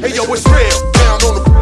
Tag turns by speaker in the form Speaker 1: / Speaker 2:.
Speaker 1: Hey yo, it's real. Down on the